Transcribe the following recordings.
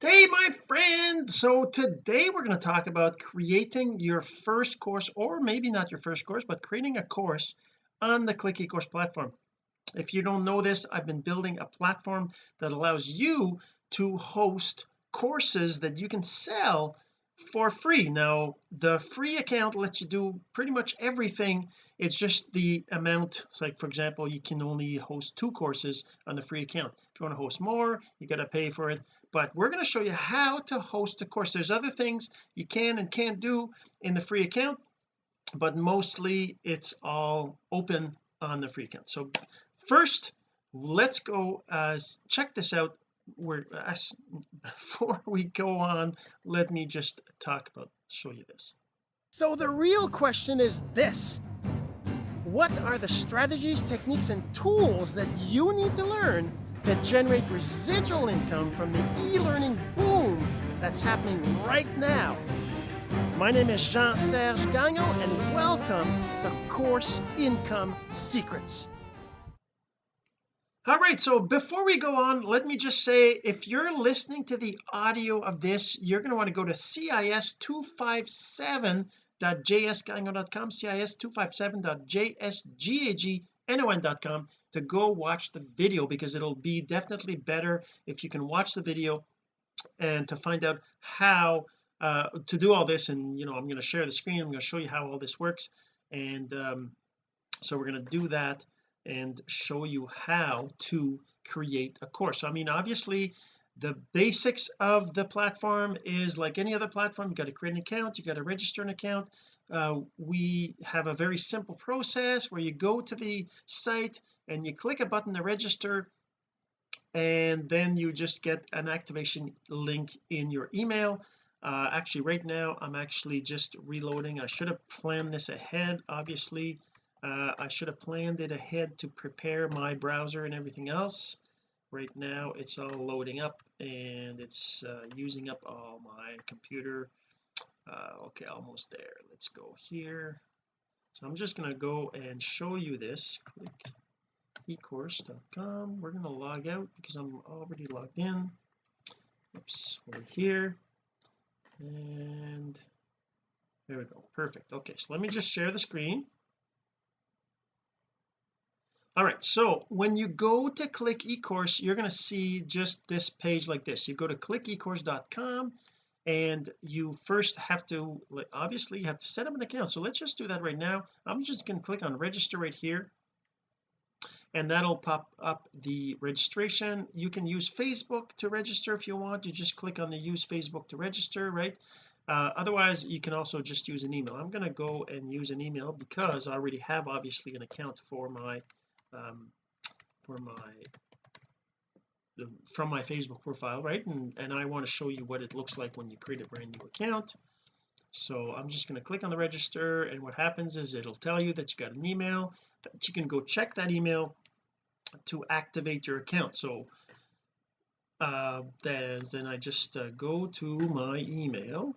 hey my friend. So today we're going to talk about creating your first course or maybe not your first course but creating a course on the click ecourse platform. If you don't know this I've been building a platform that allows you to host courses that you can sell for free. Now the free account lets you do pretty much everything. It's just the amount it's like for example you can only host two courses on the free account. If you want to host more you got to pay for it. But we're going to show you how to host a course. There's other things you can and can't do in the free account but mostly it's all open on the free account. So first let's go uh check this out we're before we go on let me just talk about show you this. So the real question is this. What are the strategies techniques and tools that you need to learn to generate residual income from the e-learning boom that's happening right now? My name is Jean-Serge Gagnon and welcome to Course Income Secrets all right so before we go on let me just say if you're listening to the audio of this you're going to want to go to cis257.jsgagnon.com cis257.jsgagnon.com to go watch the video because it'll be definitely better if you can watch the video and to find out how uh, to do all this. And you know I'm going to share the screen I'm going to show you how all this works. And um, so we're going to do that and show you how to create a course. I mean obviously the basics of the platform is like any other platform you got to create an account you got to register an account. Uh, we have a very simple process where you go to the site and you click a button to register and then you just get an activation link in your email. Uh, actually right now I'm actually just reloading. I should have planned this ahead obviously uh, I should have planned it ahead to prepare my browser and everything else. Right now it's all loading up and it's uh, using up all my computer. Uh, okay almost there. Let's go here. So I'm just going to go and show you this. Click ecourse.com we're going to log out because I'm already logged in. Oops over here. And there we go. Perfect. Okay so let me just share the screen all right so when you go to click ecourse you're going to see just this page like this. You go to clickecourse.com and you first have to obviously you have to set up an account. So let's just do that right now. I'm just going to click on register right here and that'll pop up the registration. You can use Facebook to register if you want. You just click on the use Facebook to register right? Uh, otherwise you can also just use an email. I'm going to go and use an email because I already have obviously an account for my um, for my from my Facebook profile right? And and I want to show you what it looks like when you create a brand new account. So I'm just going to click on the register and what happens is it'll tell you that you got an email that you can go check that email to activate your account. So uh then, then I just uh, go to my email.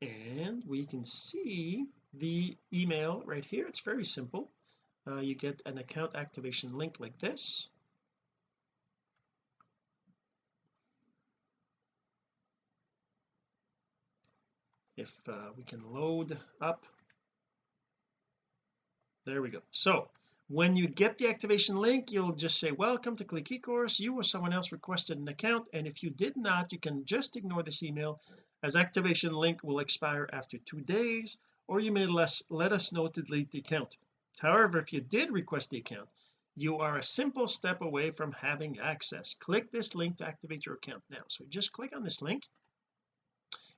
And we can see the email right here. It's very simple. Uh, you get an account activation link like this. If uh, we can load up. There we go. So when you get the activation link you'll just say welcome to click ecourse. You or someone else requested an account and if you did not you can just ignore this email as activation link will expire after two days or you may less, let us know to delete the account. However if you did request the account you are a simple step away from having access. Click this link to activate your account now. So just click on this link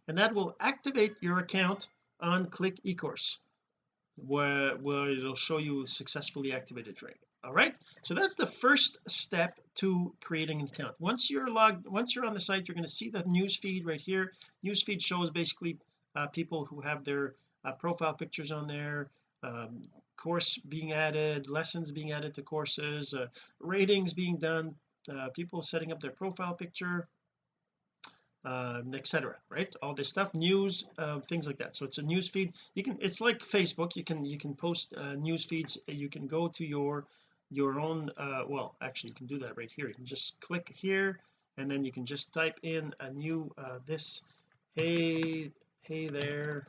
and that will activate your account on click ecourse where where it'll show you successfully activated right all right? So that's the first step to creating an account. Once you're logged once you're on the site you're going to see the news feed right here. News feed shows basically uh, people who have their uh, profile pictures on there um, course being added lessons being added to courses uh, ratings being done uh, people setting up their profile picture um, etc right? All this stuff news uh, things like that. So it's a news feed. You can it's like Facebook. You can you can post uh, news feeds. You can go to your your own uh well actually you can do that right here. You can just click here and then you can just type in a new uh this hey hey there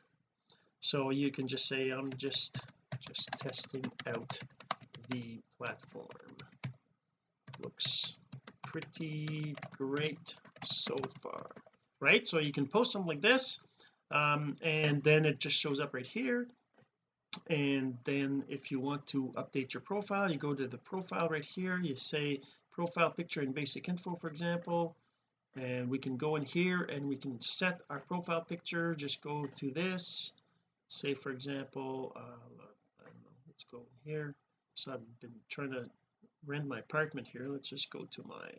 so you can just say I'm just just testing out the platform. Looks pretty great so far. Right? So you can post something like this um, and then it just shows up right here. And then if you want to update your profile you go to the profile right here. You say profile picture and basic info for example. And we can go in here and we can set our profile picture. Just go to this say for example uh, know let's go here. So I've been trying to rent my apartment here. Let's just go to my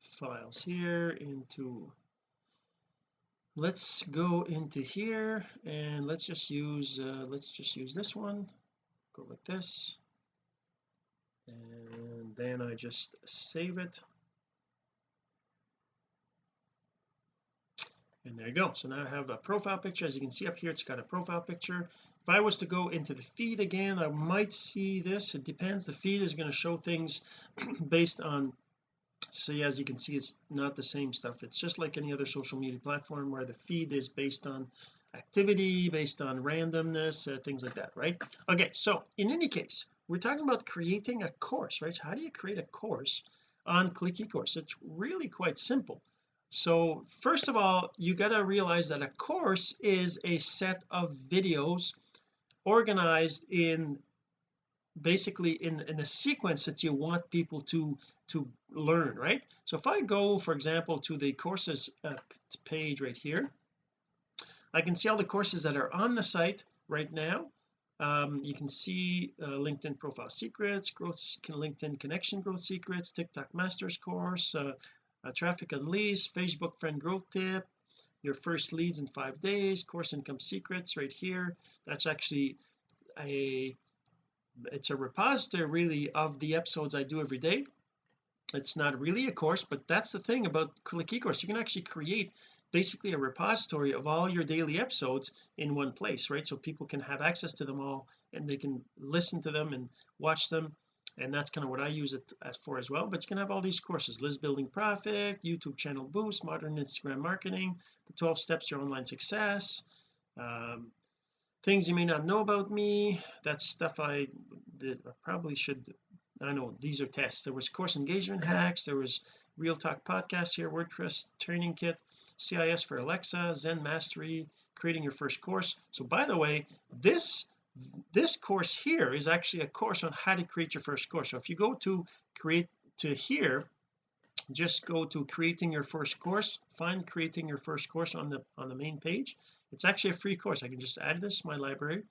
files here into let's go into here and let's just use uh, let's just use this one. Go like this. And then I just save it and there you go. So now I have a profile picture. As you can see up here it's got a profile picture. If I was to go into the feed again I might see this. It depends. The feed is going to show things based on see as you can see it's not the same stuff. It's just like any other social media platform where the feed is based on activity based on randomness uh, things like that right? Okay so in any case we're talking about creating a course right? So how do you create a course on click ecourse? It's really quite simple so first of all you got to realize that a course is a set of videos organized in basically in in a sequence that you want people to to learn right? So if I go for example to the courses uh, page right here I can see all the courses that are on the site right now. Um, you can see uh, LinkedIn profile secrets growth LinkedIn connection growth secrets TikTok masters course uh, uh, traffic unleashed Facebook friend growth tip your first leads in five days course income secrets right here. That's actually a it's a repository really of the episodes I do every day. It's not really a course but that's the thing about click ecourse. You can actually create basically a repository of all your daily episodes in one place right? So people can have access to them all and they can listen to them and watch them and that's kind of what I use it as for as well but it's going to have all these courses list building profit YouTube channel boost modern Instagram marketing the 12 steps to your online success um, things you may not know about me that's stuff I, I probably should I know these are tests. There was course engagement hacks there was real talk podcast here WordPress training kit CIS for Alexa Zen mastery creating your first course. So by the way this this course here is actually a course on how to create your first course. So if you go to create to here just go to creating your first course find creating your first course on the on the main page. It's actually a free course. I can just add this to my library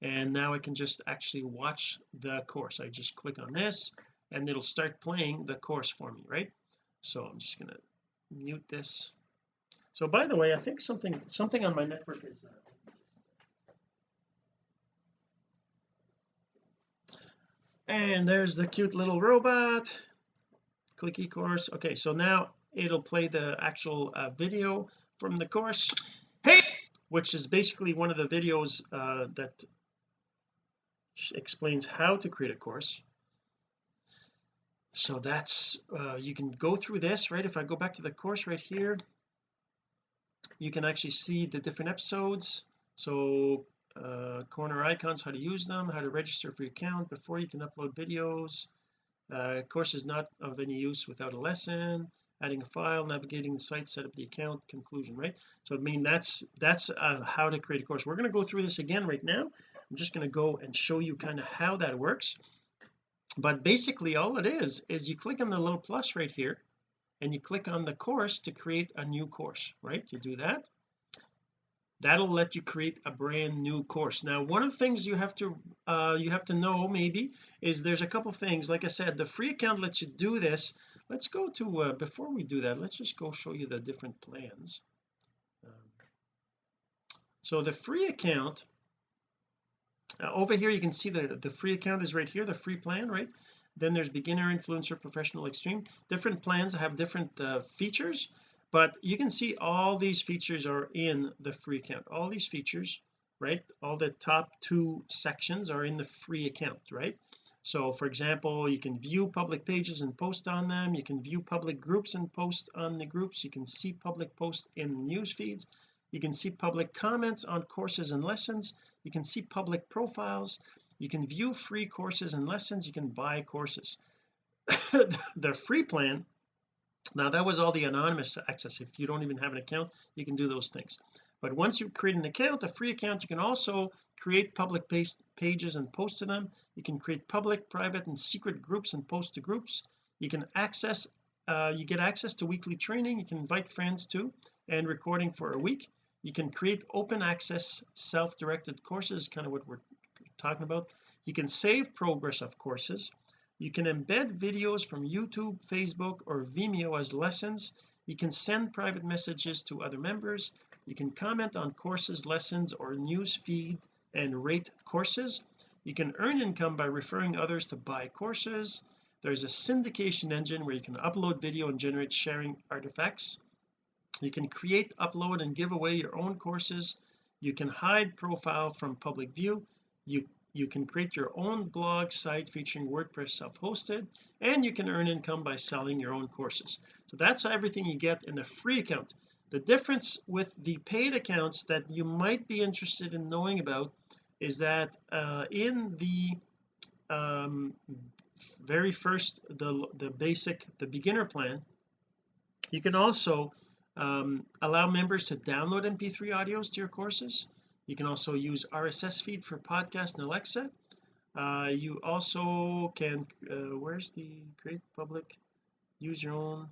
and now I can just actually watch the course. I just click on this and it'll start playing the course for me right? So I'm just gonna mute this. So by the way I think something something on my network is uh, and there's the cute little robot. Click e-course. Okay so now it'll play the actual uh, video from the course. Hey! Which is basically one of the videos uh, that explains how to create a course. So that's uh, you can go through this right? If I go back to the course right here you can actually see the different episodes. So uh, corner icons how to use them how to register for your account before you can upload videos. Uh, course is not of any use without a lesson adding a file navigating the site set up the account conclusion right? So I mean that's that's uh, how to create a course. We're going to go through this again right now. I'm just going to go and show you kind of how that works. But basically all it is is you click on the little plus right here and you click on the course to create a new course right? You do that that'll let you create a brand new course. Now one of the things you have to uh you have to know maybe is there's a couple things. Like I said the free account lets you do this. Let's go to uh, before we do that let's just go show you the different plans. Um, so the free account uh, over here you can see the the free account is right here the free plan right? Then there's beginner influencer professional extreme. Different plans have different uh, features but you can see all these features are in the free account. All these features right all the top two sections are in the free account right? So for example you can view public pages and post on them. You can view public groups and post on the groups. You can see public posts in news feeds. You can see public comments on courses and lessons. You can see public profiles. You can view free courses and lessons. You can buy courses. The free plan now that was all the anonymous access. If you don't even have an account you can do those things. But once you create an account a free account you can also create public based pages and post to them. You can create public private and secret groups and post to groups. You can access uh, you get access to weekly training. You can invite friends to and recording for a week. You can create open access self-directed courses kind of what we're talking about. You can save progress of courses you can embed videos from YouTube Facebook or Vimeo as lessons. You can send private messages to other members. You can comment on courses lessons or news feed and rate courses. You can earn income by referring others to buy courses. There's a syndication engine where you can upload video and generate sharing artifacts. You can create upload and give away your own courses. You can hide profile from public view. You you can create your own blog site featuring WordPress self-hosted and you can earn income by selling your own courses. So that's everything you get in the free account. The difference with the paid accounts that you might be interested in knowing about is that uh, in the um, very first the the basic the beginner plan you can also um, allow members to download mp3 audios to your courses you can also use RSS feed for podcast and Alexa. Uh, you also can uh, where's the create public? Use your own.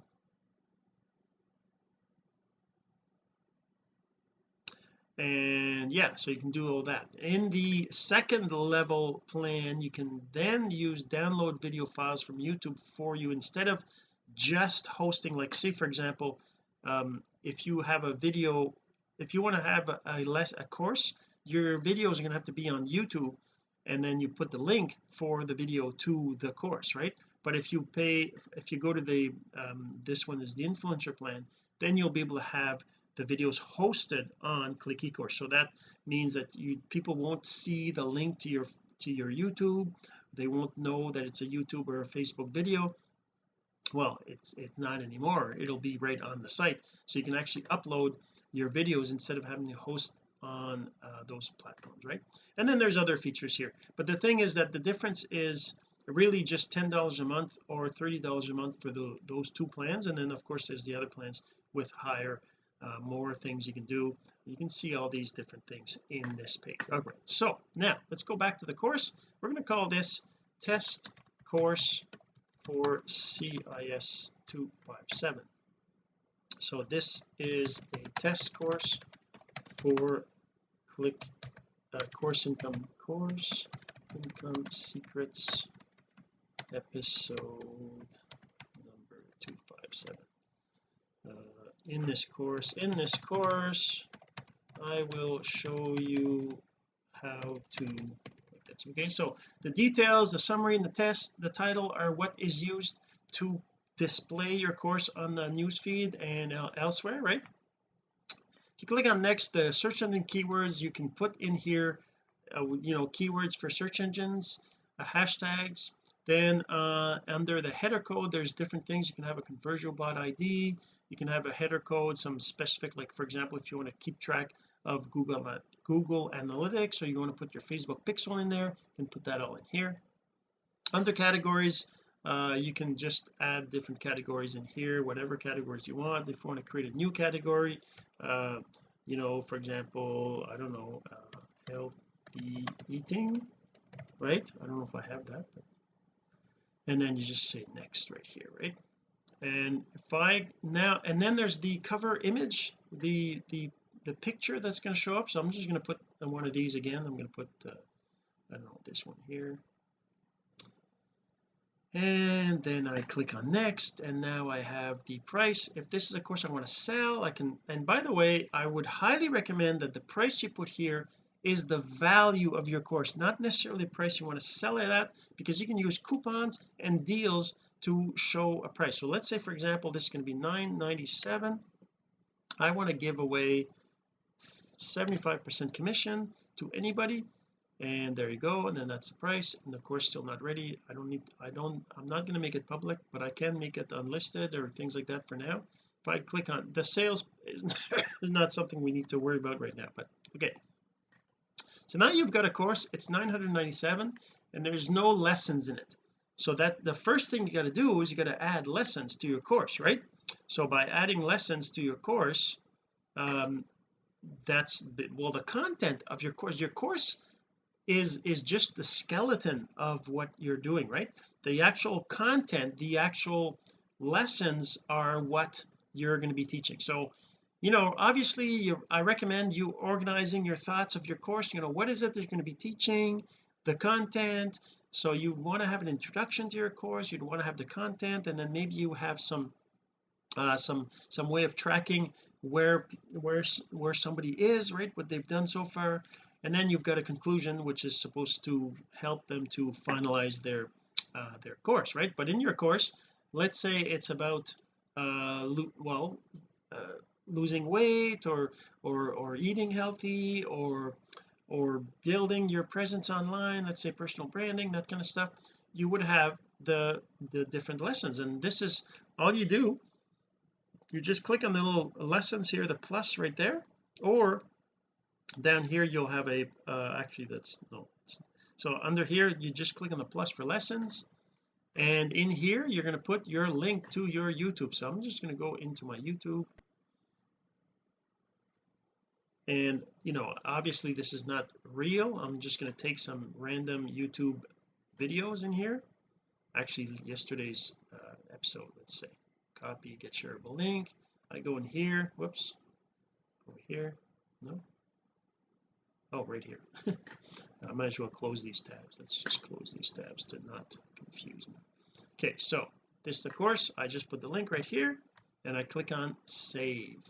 And yeah so you can do all that. In the second level plan you can then use download video files from YouTube for you instead of just hosting. Like say for example um, if you have a video if you want to have a, a less a course your videos are going to have to be on YouTube and then you put the link for the video to the course right? But if you pay if you go to the um, this one is the influencer plan then you'll be able to have the videos hosted on click ecourse. So that means that you people won't see the link to your to your YouTube. They won't know that it's a YouTube or a Facebook video well it's it's not anymore. It'll be right on the site. So you can actually upload your videos instead of having to host on uh, those platforms right? And then there's other features here. But the thing is that the difference is really just ten dollars a month or thirty dollars a month for the, those two plans. And then of course there's the other plans with higher uh, more things you can do. You can see all these different things in this page. All right. So now let's go back to the course. We're going to call this test course for CIS 257 so this is a test course for click uh, course income course income secrets episode number 257 uh, in this course in this course I will show you how to okay? So the details the summary and the test the title are what is used to display your course on the newsfeed and uh, elsewhere right? If you click on next the search engine keywords you can put in here uh, you know keywords for search engines uh, hashtags. Then uh, under the header code there's different things. You can have a conversion bot ID you can have a header code some specific like for example if you want to keep track of Google uh, Google Analytics. Or you want to put your Facebook pixel in there and put that all in here. Under categories uh, you can just add different categories in here whatever categories you want. If you want to create a new category uh, you know for example I don't know uh, healthy eating right? I don't know if I have that but and then you just say next right here right? And if I now and then there's the cover image the the the picture that's going to show up so I'm just going to put one of these again. I'm going to put uh, I don't know this one here. And then I click on next and now I have the price. If this is a course I want to sell I can and by the way I would highly recommend that the price you put here is the value of your course not necessarily the price you want to sell it at because you can use coupons and deals to show a price. So let's say for example this is going to be 9.97 I want to give away 75 percent commission to anybody. And there you go and then that's the price and the course still not ready. I don't need I don't I'm not going to make it public but I can make it unlisted or things like that for now. If I click on the sales is not something we need to worry about right now but okay. So now you've got a course it's 997 and there's no lessons in it. So that the first thing you got to do is you got to add lessons to your course right? So by adding lessons to your course um that's well the content of your course your course is is just the skeleton of what you're doing right? The actual content the actual lessons are what you're going to be teaching. So you know obviously I recommend you organizing your thoughts of your course. You know what is it that you're going to be teaching? The content. So you want to have an introduction to your course. You'd want to have the content and then maybe you have some uh some some way of tracking where where where somebody is right what they've done so far. And then you've got a conclusion which is supposed to help them to finalize their uh, their course right? But in your course let's say it's about uh well uh, losing weight or or or eating healthy or or building your presence online let's say personal branding that kind of stuff you would have the the different lessons. And this is all you do you just click on the little lessons here the plus right there or down here you'll have a uh, actually that's no so under here you just click on the plus for lessons and in here you're going to put your link to your YouTube. So I'm just going to go into my YouTube. And you know obviously this is not real. I'm just going to take some random YouTube videos in here. Actually yesterday's uh, episode let's say copy get shareable link. I go in here whoops over here no. Oh right here. I might as well close these tabs. Let's just close these tabs to not confuse me. Okay so this is the course. I just put the link right here and I click on save.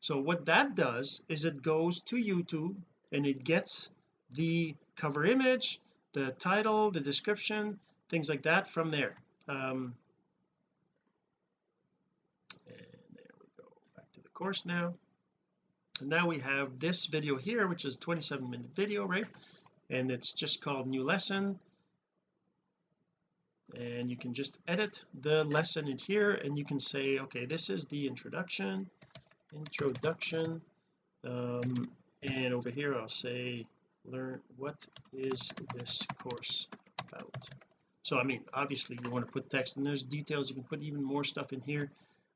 So what that does is it goes to YouTube and it gets the cover image the title the description things like that from there. Um and there we go back to the course now. And now we have this video here which is 27 minute video right? And it's just called new lesson. And you can just edit the lesson in here and you can say okay this is the introduction introduction. Um, and over here I'll say learn what is this course about? So I mean obviously you want to put text and there's details. You can put even more stuff in here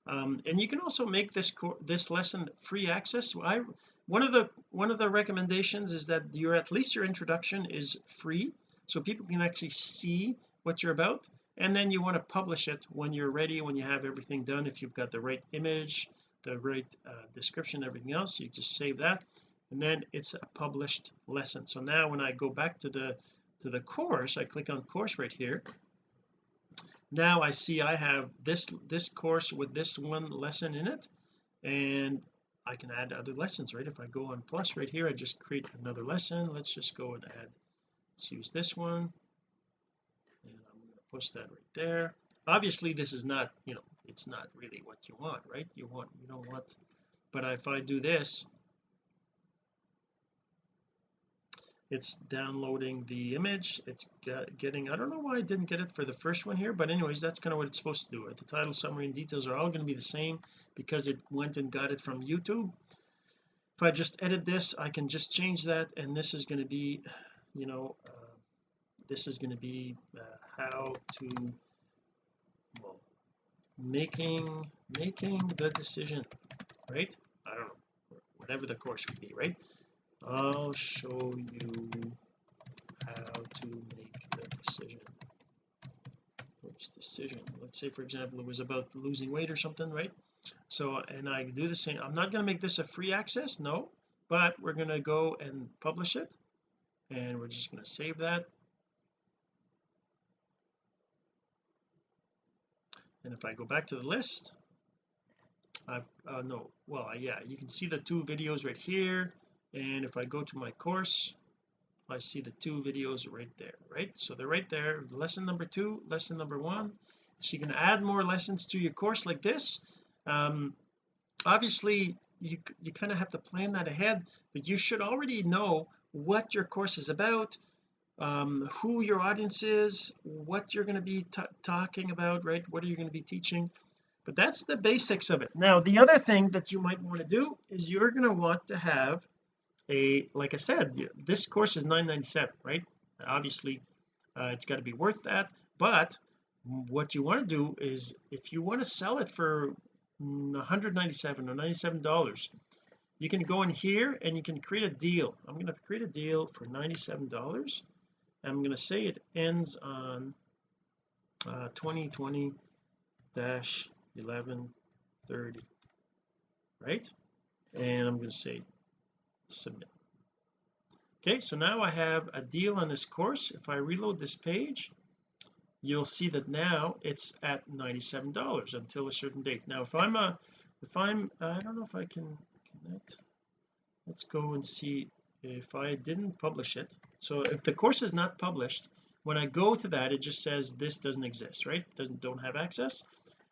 um, and you can also make this this lesson free access. I one of the one of the recommendations is that your at least your introduction is free so people can actually see what you're about. And then you want to publish it when you're ready when you have everything done. If you've got the right image the right uh, description everything else you just save that. And then it's a published lesson. So now when I go back to the to the course I click on course right here now I see I have this this course with this one lesson in it and I can add other lessons right? If I go on plus right here I just create another lesson. Let's just go and add let's use this one. And I'm going to push that right there. Obviously this is not you know it's not really what you want right? You want you don't want but if I do this it's downloading the image it's getting I don't know why I didn't get it for the first one here but anyways that's kind of what it's supposed to do. The title summary and details are all going to be the same because it went and got it from YouTube. If I just edit this I can just change that and this is going to be you know uh, this is going to be uh, how to well making making the decision right? I don't know whatever the course would be right I'll show you how to make the decision. Which decision. Let's say for example it was about losing weight or something right? So and I do the same. I'm not going to make this a free access no but we're going to go and publish it and we're just going to save that. And if I go back to the list I've uh, no well yeah you can see the two videos right here and if I go to my course I see the two videos right there right? So they're right there. Lesson number two lesson number one so you can add more lessons to your course like this. Um obviously you you kind of have to plan that ahead but you should already know what your course is about um, who your audience is what you're going to be talking about right? What are you going to be teaching? But that's the basics of it. Now the other thing that you might want to do is you're going to want to have a like I said this course is 9.97 right? Obviously uh, it's got to be worth that but what you want to do is if you want to sell it for 197 or 97 dollars you can go in here and you can create a deal. I'm going to create a deal for 97 dollars I'm going to say it ends on uh, 2020 dash 1130 right? And I'm going to say submit. Okay so now I have a deal on this course. If I reload this page you'll see that now it's at $97 until a certain date. Now if I'm a if I'm uh, I don't know if I can connect. Let's go and see if I didn't publish it. So if the course is not published when I go to that it just says this doesn't exist right? Doesn't don't have access.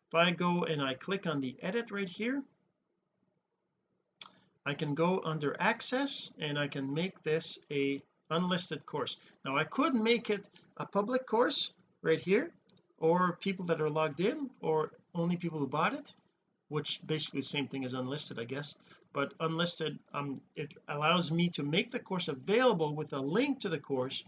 If I go and I click on the edit right here I can go under access and I can make this a unlisted course. Now I could make it a public course right here or people that are logged in or only people who bought it which basically the same thing as unlisted I guess. But unlisted um it allows me to make the course available with a link to the course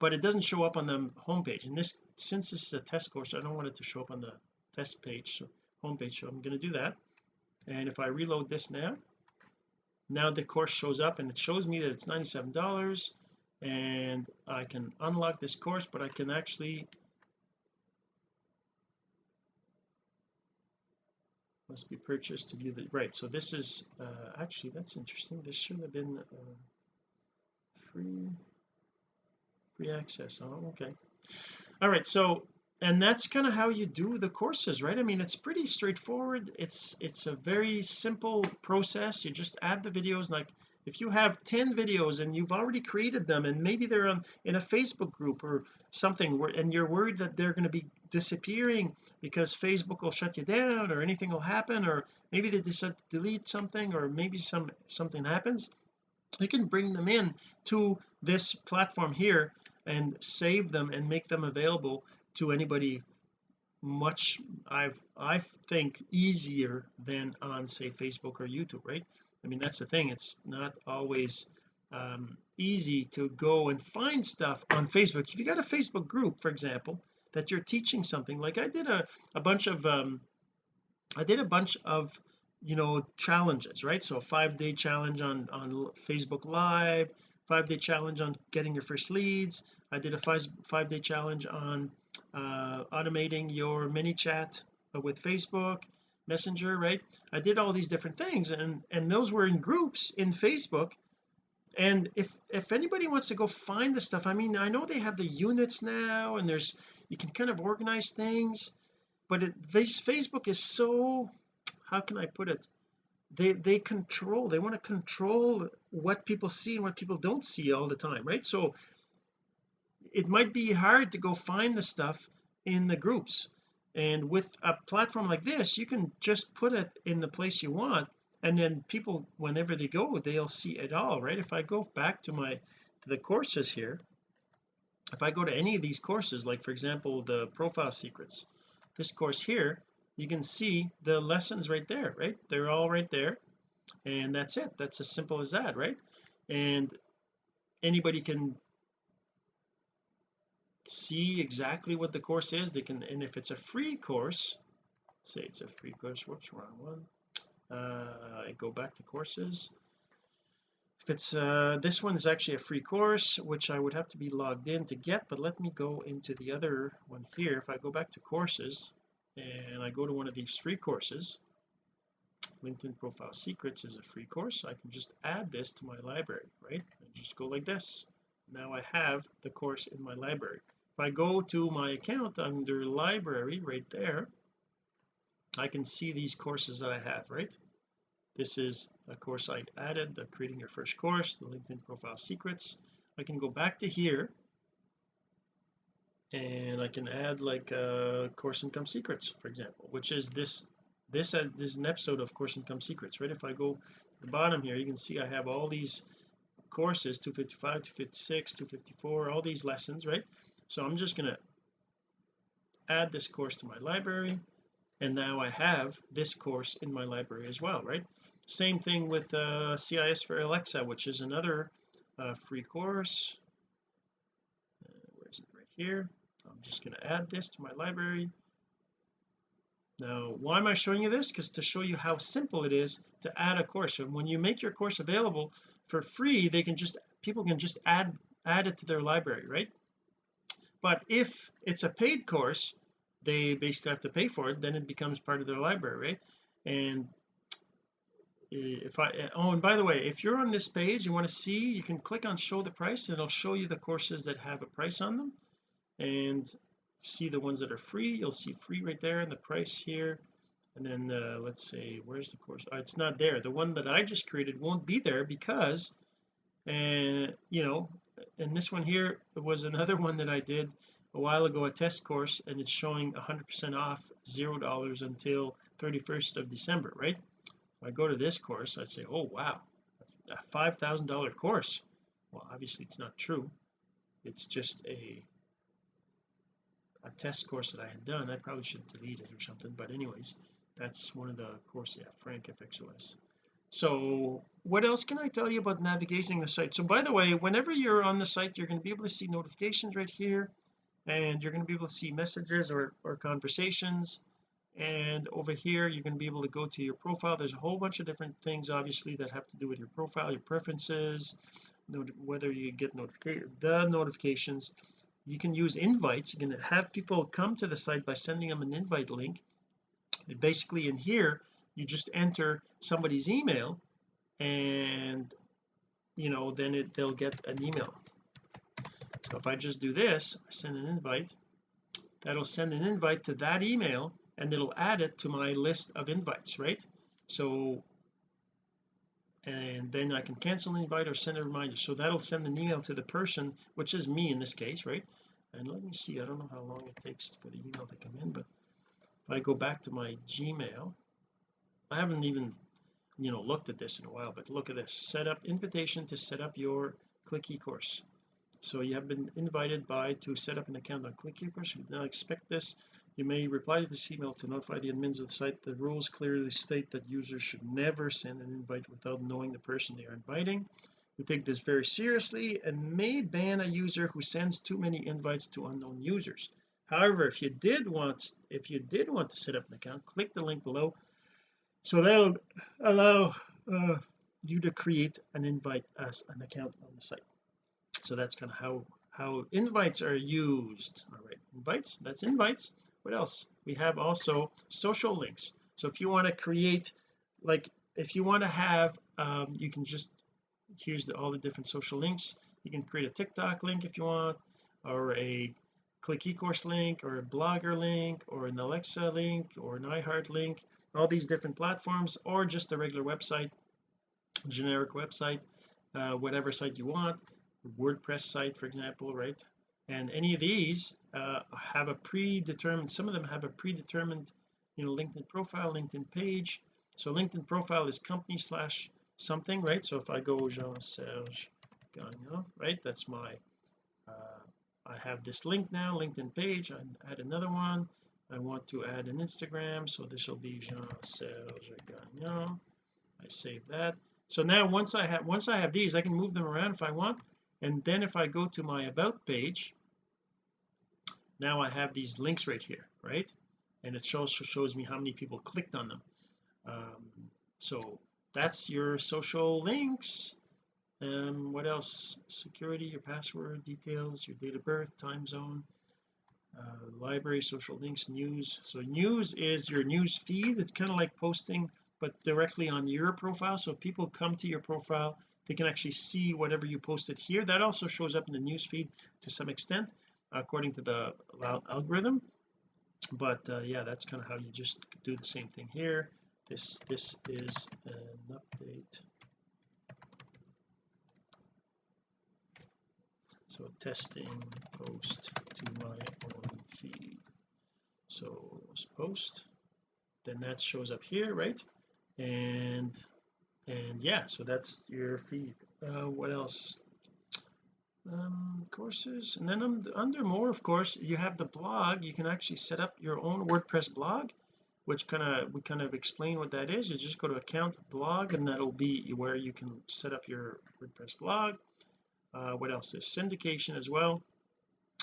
but it doesn't show up on the homepage. And this since this is a test course I don't want it to show up on the test page so homepage so I'm going to do that. And if I reload this now now the course shows up and it shows me that it's $97 and I can unlock this course but I can actually must be purchased to view the right so this is uh, actually that's interesting. This should have been uh, free free access oh okay. All right so and that's kind of how you do the courses right? I mean it's pretty straightforward. It's it's a very simple process. You just add the videos. Like if you have 10 videos and you've already created them and maybe they're on in a Facebook group or something where and you're worried that they're going to be disappearing because Facebook will shut you down or anything will happen or maybe they decide to delete something or maybe some something happens you can bring them in to this platform here and save them and make them available to anybody much I've I think easier than on say Facebook or YouTube right? I mean that's the thing. It's not always um, easy to go and find stuff on Facebook. If you got a Facebook group for example that you're teaching something like I did a, a bunch of um I did a bunch of you know challenges right? So a five day challenge on on Facebook live five day challenge on getting your first leads. I did a five five day challenge on uh, automating your ManyChat with Facebook messenger right? I did all these different things and and those were in groups in Facebook. And if if anybody wants to go find the stuff I mean I know they have the units now and there's you can kind of organize things but it Facebook is so how can I put it? They they control they want to control what people see and what people don't see all the time right? So it might be hard to go find the stuff in the groups. And with a platform like this you can just put it in the place you want and then people whenever they go they'll see it all right? If I go back to my to the courses here if I go to any of these courses like for example the profile secrets this course here you can see the lessons right there right? They're all right there and that's it. That's as simple as that right? And anybody can see exactly what the course is. They can and if it's a free course say it's a free course whoops wrong one. Uh I go back to courses. If it's uh this one is actually a free course which I would have to be logged in to get but let me go into the other one here. If I go back to courses and I go to one of these free courses LinkedIn profile secrets is a free course. I can just add this to my library right? And just go like this. Now I have the course in my library if I go to my account under library right there I can see these courses that I have right? This is a course I added the creating your first course the LinkedIn profile secrets. I can go back to here and I can add like uh course income secrets for example which is this this uh, this is an episode of course income secrets right? If I go to the bottom here you can see I have all these courses 255 256 254 all these lessons right so I'm just going to add this course to my library and now I have this course in my library as well right? Same thing with uh, CIS for Alexa which is another uh, free course. Uh, where is it? Right here. I'm just going to add this to my library. Now why am I showing you this? Because to show you how simple it is to add a course. And when you make your course available for free they can just people can just add add it to their library right but if it's a paid course they basically have to pay for it then it becomes part of their library right? And if I oh and by the way if you're on this page you want to see you can click on show the price and it'll show you the courses that have a price on them. And see the ones that are free you'll see free right there and the price here. And then uh, let's say where's the course? Oh, it's not there. The one that I just created won't be there because and uh, you know and this one here was another one that I did a while ago a test course and it's showing 100% off zero dollars until 31st of December right? If I go to this course I'd say oh wow a five thousand dollar course. Well obviously it's not true. It's just a a test course that I had done. I probably should delete it or something but anyways that's one of the courses yeah Frank FXOS so what else can I tell you about navigating the site? So by the way whenever you're on the site you're going to be able to see notifications right here and you're going to be able to see messages or, or conversations. And over here you're going to be able to go to your profile. There's a whole bunch of different things obviously that have to do with your profile your preferences whether you get notification the notifications. You can use invites. You can have people come to the site by sending them an invite link. And basically in here you just enter somebody's email and you know then it they'll get an email. So if I just do this I send an invite that'll send an invite to that email and it'll add it to my list of invites right? So and then I can cancel an invite or send a reminder. So that'll send an email to the person which is me in this case right? And let me see I don't know how long it takes for the email to come in but if I go back to my Gmail I haven't even you know looked at this in a while but look at this. Set up invitation to set up your click e-course so you have been invited by to set up an account on click e-course you now expect this. You may reply to this email to notify the admins of the site. The rules clearly state that users should never send an invite without knowing the person they are inviting. We take this very seriously and may ban a user who sends too many invites to unknown users. However if you did want if you did want to set up an account click the link below so that'll allow uh, you to create an invite as an account on the site. So that's kind of how how invites are used. All right invites that's invites. What else? We have also social links. So if you want to create like if you want to have um, you can just here's the, all the different social links. You can create a TikTok link if you want or a click eCourse link or a blogger link or an Alexa link or an iHeart link all these different platforms or just a regular website generic website uh, whatever site you want WordPress site for example right? And any of these uh, have a predetermined some of them have a predetermined you know LinkedIn profile LinkedIn page. So LinkedIn profile is company slash something right? So if I go Jean-Serge Gagnon right that's my uh, I have this link now LinkedIn page I add another one I want to add an Instagram so this will be Jean-Serge Gagnon. I save that. So now once I have once I have these I can move them around if I want. And then if I go to my about page now I have these links right here right? And it also shows me how many people clicked on them. Um, so that's your social links. Um what else? Security your password details your date of birth time zone library social links news. So news is your news feed. It's kind of like posting but directly on your profile. So people come to your profile they can actually see whatever you posted here. That also shows up in the news feed to some extent according to the algorithm. But uh, yeah that's kind of how you just do the same thing here. This this is an update so testing post to my own feed. So post. Then that shows up here right? And and yeah so that's your feed. Uh, what else? Um courses. And then under, under more of course you have the blog. You can actually set up your own WordPress blog which kind of we kind of explain what that is. You just go to account blog and that'll be where you can set up your WordPress blog uh, what else? Is syndication as well.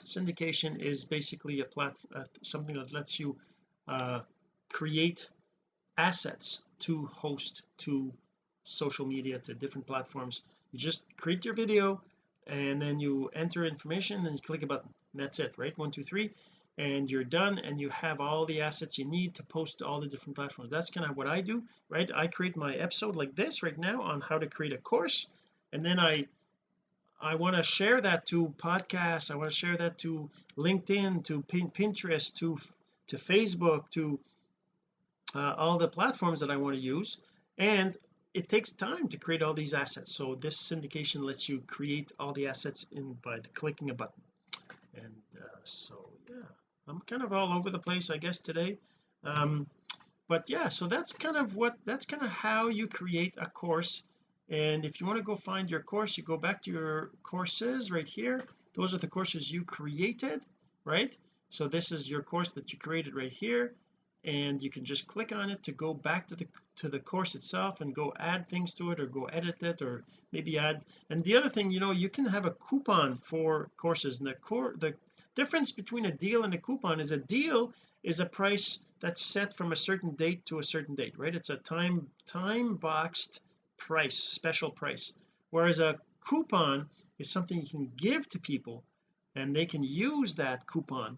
Syndication is basically a platform uh, something that lets you uh, create assets to host to social media to different platforms. You just create your video and then you enter information and you click a button. And that's it right? One two three and you're done and you have all the assets you need to post to all the different platforms. That's kind of what I do right? I create my episode like this right now on how to create a course and then I I want to share that to podcasts. I want to share that to LinkedIn to Pinterest to to Facebook to uh, all the platforms that I want to use. And it takes time to create all these assets. So this syndication lets you create all the assets in by the clicking a button. And uh, so yeah I'm kind of all over the place I guess today. Um but yeah so that's kind of what that's kind of how you create a course and if you want to go find your course you go back to your courses right here. Those are the courses you created right? So this is your course that you created right here. And you can just click on it to go back to the to the course itself and go add things to it or go edit it or maybe add. And the other thing you know you can have a coupon for courses. And the core the difference between a deal and a coupon is a deal is a price that's set from a certain date to a certain date right? It's a time time boxed price special price. Whereas a coupon is something you can give to people and they can use that coupon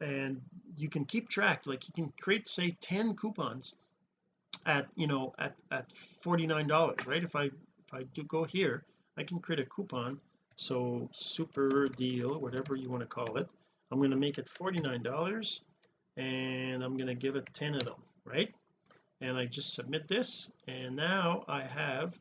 and you can keep track. Like you can create say 10 coupons at you know at at 49 dollars right? If I if I do go here I can create a coupon. So super deal whatever you want to call it. I'm going to make it 49 dollars and I'm going to give it 10 of them right and I just submit this and now I have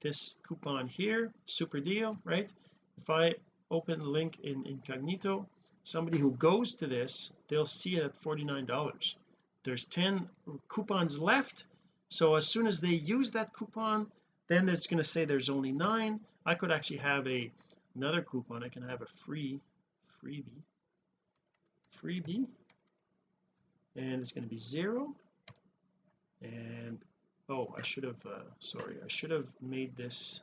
this coupon here super deal right? If I open the link in incognito somebody who goes to this they'll see it at 49 dollars. There's 10 coupons left so as soon as they use that coupon then it's going to say there's only nine. I could actually have a another coupon. I can have a free freebie freebie and it's going to be zero and oh I should have uh, sorry I should have made this.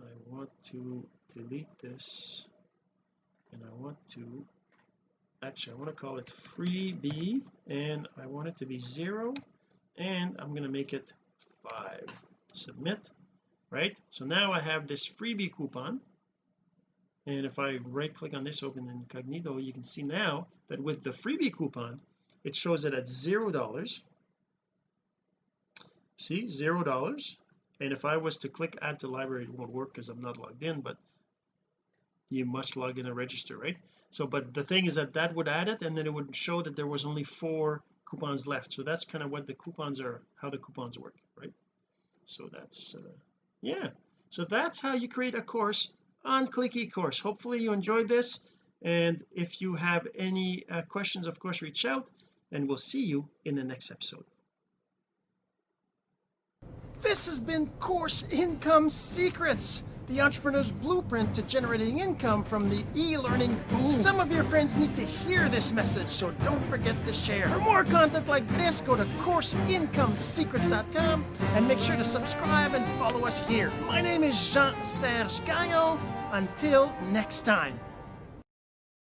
I want to delete this. And I want to actually I want to call it freebie and I want it to be zero and I'm going to make it five. Submit right? So now I have this freebie coupon. And if I right click on this open incognito you can see now that with the freebie coupon it shows it at zero dollars see zero dollars. And if I was to click add to library it won't work because I'm not logged in but you must log in and register right? So but the thing is that that would add it and then it would show that there was only four coupons left. So that's kind of what the coupons are how the coupons work right? So that's uh, yeah. So that's how you create a course on click eCourse. Hopefully you enjoyed this. And if you have any uh, questions of course reach out and we'll see you in the next episode this has been Course Income Secrets the entrepreneur's blueprint to generating income from the e-learning boom. Some of your friends need to hear this message, so don't forget to share. For more content like this, go to CourseIncomeSecrets.com and make sure to subscribe and follow us here. My name is Jean-Serge Gagnon. Until next time.